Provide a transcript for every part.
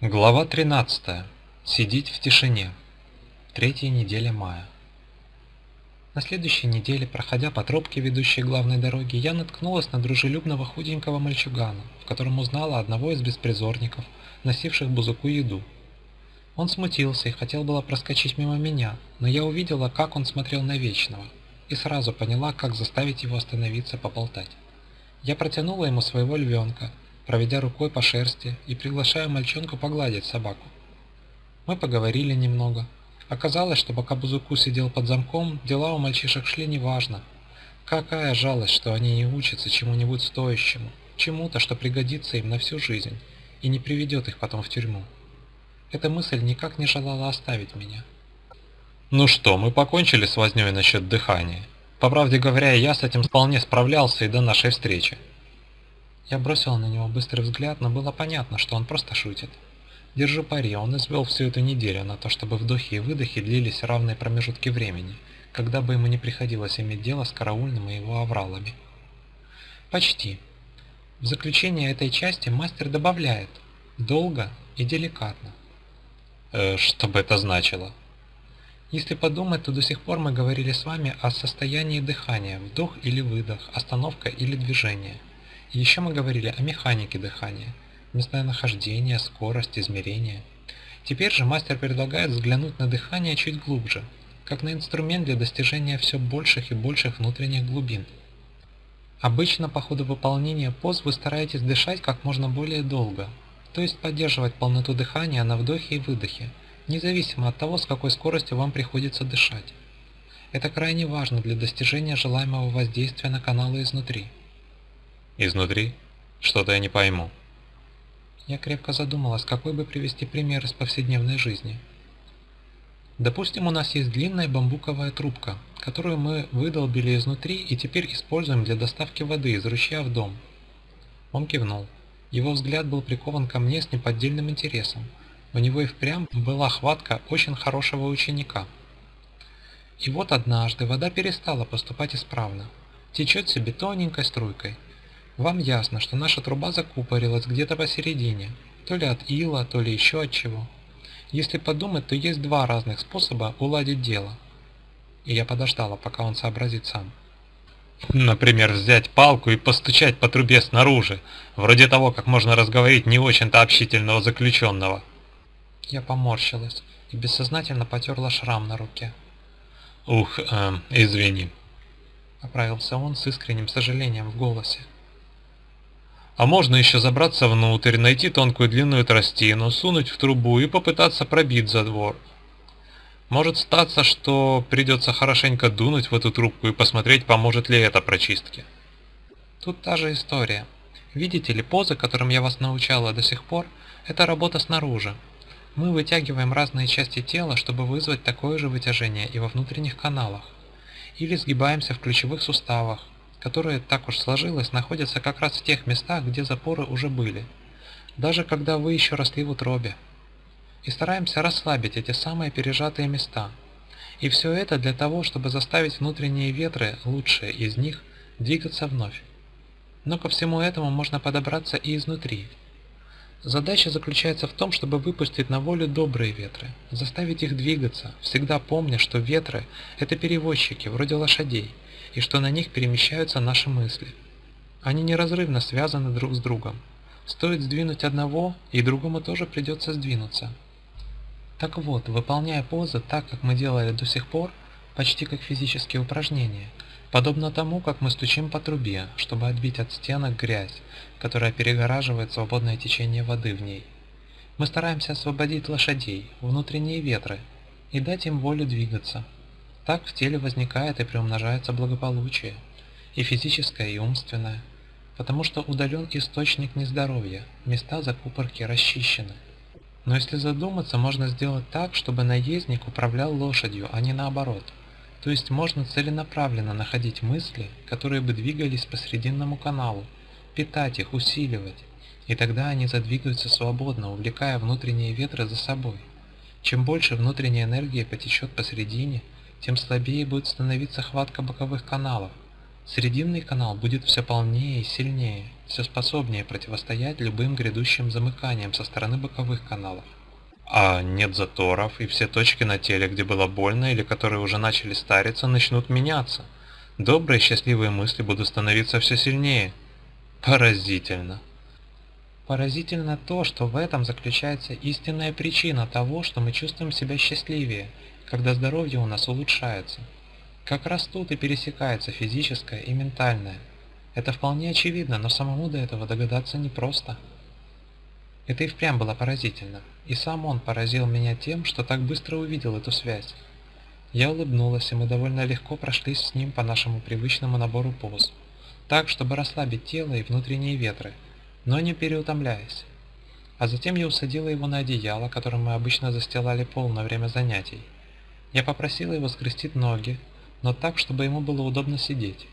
Глава 13. Сидеть в тишине. Третья неделя мая. На следующей неделе, проходя по тропке, ведущей главной дороге, я наткнулась на дружелюбного худенького мальчугана, в котором узнала одного из беспризорников, носивших Бузуку еду. Он смутился и хотел было проскочить мимо меня, но я увидела, как он смотрел на Вечного, и сразу поняла, как заставить его остановиться поболтать. Я протянула ему своего львенка, проведя рукой по шерсти и приглашая мальчонку погладить собаку. Мы поговорили немного. Оказалось, что пока Бузуку сидел под замком, дела у мальчишек шли неважно. Какая жалость, что они не учатся чему-нибудь стоящему, чему-то, что пригодится им на всю жизнь и не приведет их потом в тюрьму. Эта мысль никак не желала оставить меня. Ну что, мы покончили с вознёй насчет дыхания. По правде говоря, я с этим вполне справлялся и до нашей встречи. Я бросил на него быстрый взгляд, но было понятно, что он просто шутит. Держу пари, он извел всю эту неделю на то, чтобы вдохи и выдохи длились равные промежутки времени, когда бы ему не приходилось иметь дело с караульным и его авралами. Почти. В заключение этой части мастер добавляет «долго и деликатно». Э, что бы это значило? Если подумать, то до сих пор мы говорили с вами о состоянии дыхания, вдох или выдох, остановка или движение – еще мы говорили о механике дыхания, местонахождение, скорость, измерение. Теперь же мастер предлагает взглянуть на дыхание чуть глубже, как на инструмент для достижения все больших и больших внутренних глубин. Обычно по ходу выполнения поз вы стараетесь дышать как можно более долго, то есть поддерживать полноту дыхания на вдохе и выдохе, независимо от того, с какой скоростью вам приходится дышать. Это крайне важно для достижения желаемого воздействия на каналы изнутри. Изнутри? Что-то я не пойму. Я крепко задумалась, какой бы привести пример из повседневной жизни. Допустим, у нас есть длинная бамбуковая трубка, которую мы выдолбили изнутри и теперь используем для доставки воды из ручья в дом. Он кивнул. Его взгляд был прикован ко мне с неподдельным интересом. У него и впрямь была хватка очень хорошего ученика. И вот однажды вода перестала поступать исправно. Течет себе тоненькой струйкой. Вам ясно, что наша труба закупорилась где-то посередине, то ли от ила, то ли еще от чего. Если подумать, то есть два разных способа уладить дело. И я подождала, пока он сообразит сам. Например, взять палку и постучать по трубе снаружи, вроде того, как можно разговорить не очень-то общительного заключенного. Я поморщилась и бессознательно потерла шрам на руке. «Ух, э, извини», — оправился он с искренним сожалением в голосе. А можно еще забраться внутрь, найти тонкую длинную тростину, сунуть в трубу и попытаться пробить задвор. Может статься, что придется хорошенько дунуть в эту трубку и посмотреть, поможет ли это прочистке. Тут та же история. Видите ли, позы, которым я вас научала до сих пор, это работа снаружи. Мы вытягиваем разные части тела, чтобы вызвать такое же вытяжение и во внутренних каналах. Или сгибаемся в ключевых суставах, которые, так уж сложилось, находятся как раз в тех местах, где запоры уже были, даже когда вы еще росли в утробе. И стараемся расслабить эти самые пережатые места. И все это для того, чтобы заставить внутренние ветры, лучшие из них, двигаться вновь. Но ко всему этому можно подобраться и изнутри. Задача заключается в том, чтобы выпустить на волю добрые ветры, заставить их двигаться, всегда помня, что ветры – это перевозчики, вроде лошадей – и что на них перемещаются наши мысли. Они неразрывно связаны друг с другом. Стоит сдвинуть одного, и другому тоже придется сдвинуться. Так вот, выполняя позы так, как мы делали до сих пор, почти как физические упражнения, подобно тому, как мы стучим по трубе, чтобы отбить от стенок грязь, которая перегораживает свободное течение воды в ней. Мы стараемся освободить лошадей, внутренние ветры, и дать им волю двигаться, так в теле возникает и приумножается благополучие, и физическое, и умственное, потому что удален источник нездоровья, места закупорки расчищены. Но если задуматься, можно сделать так, чтобы наездник управлял лошадью, а не наоборот. То есть можно целенаправленно находить мысли, которые бы двигались по срединному каналу, питать их, усиливать, и тогда они задвигаются свободно, увлекая внутренние ветры за собой. Чем больше внутренней энергии потечет посередине, тем слабее будет становиться хватка боковых каналов. Срединный канал будет все полнее и сильнее, все способнее противостоять любым грядущим замыканиям со стороны боковых каналов. А нет заторов, и все точки на теле, где было больно или которые уже начали стариться, начнут меняться. Добрые счастливые мысли будут становиться все сильнее. Поразительно. Поразительно то, что в этом заключается истинная причина того, что мы чувствуем себя счастливее, когда здоровье у нас улучшается. Как раз тут и пересекается физическое и ментальное. Это вполне очевидно, но самому до этого догадаться непросто. Это и впрямь было поразительно, и сам он поразил меня тем, что так быстро увидел эту связь. Я улыбнулась, и мы довольно легко прошлись с ним по нашему привычному набору поз, так, чтобы расслабить тело и внутренние ветры, но не переутомляясь. А затем я усадила его на одеяло, которым мы обычно застилали пол на время занятий. Я попросила его скрестить ноги, но так, чтобы ему было удобно сидеть.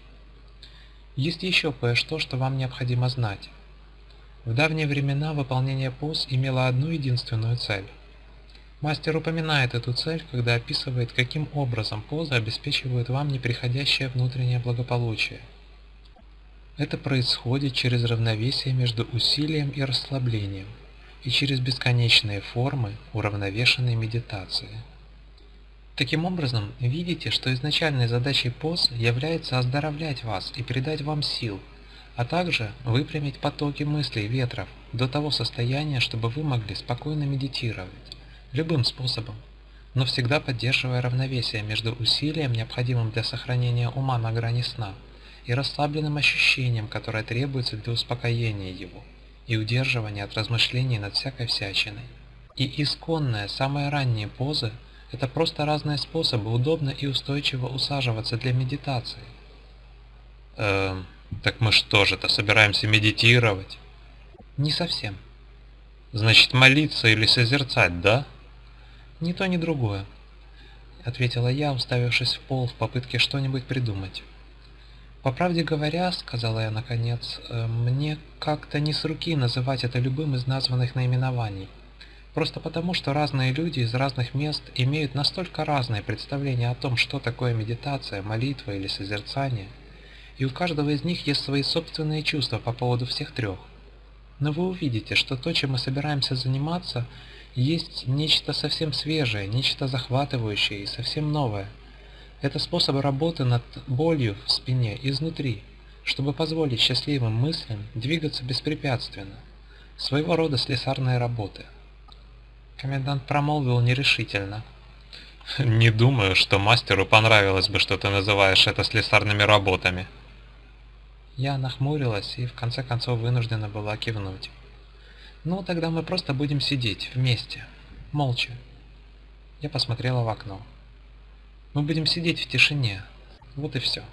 Есть еще кое-что, что вам необходимо знать. В давние времена выполнение поз имело одну единственную цель. Мастер упоминает эту цель, когда описывает, каким образом позы обеспечивают вам неприходящее внутреннее благополучие – это происходит через равновесие между усилием и расслаблением и через бесконечные формы уравновешенной медитации. Таким образом, видите, что изначальной задачей поз является оздоровлять вас и придать вам сил, а также выпрямить потоки мыслей ветров до того состояния, чтобы вы могли спокойно медитировать, любым способом, но всегда поддерживая равновесие между усилием, необходимым для сохранения ума на грани сна, и расслабленным ощущением, которое требуется для успокоения его и удерживания от размышлений над всякой всячиной. И исконная, самая ранняя поза – это просто разные способы удобно и устойчиво усаживаться для медитации. Эм, так мы что же-то, собираемся медитировать? Не совсем. Значит, молиться или созерцать, да? Ни то, ни другое, ответила я, уставившись в пол в попытке что-нибудь придумать. «По правде говоря, — сказала я наконец, э, — мне как-то не с руки называть это любым из названных наименований. Просто потому, что разные люди из разных мест имеют настолько разные представления о том, что такое медитация, молитва или созерцание, и у каждого из них есть свои собственные чувства по поводу всех трех. Но вы увидите, что то, чем мы собираемся заниматься, есть нечто совсем свежее, нечто захватывающее и совсем новое – это способ работы над болью в спине изнутри, чтобы позволить счастливым мыслям двигаться беспрепятственно. Своего рода слесарные работы. Комендант промолвил нерешительно. «Не думаю, что мастеру понравилось бы, что ты называешь это слесарными работами». Я нахмурилась и в конце концов вынуждена была кивнуть. «Ну, тогда мы просто будем сидеть вместе, молча». Я посмотрела в окно. Мы будем сидеть в тишине. Вот и все.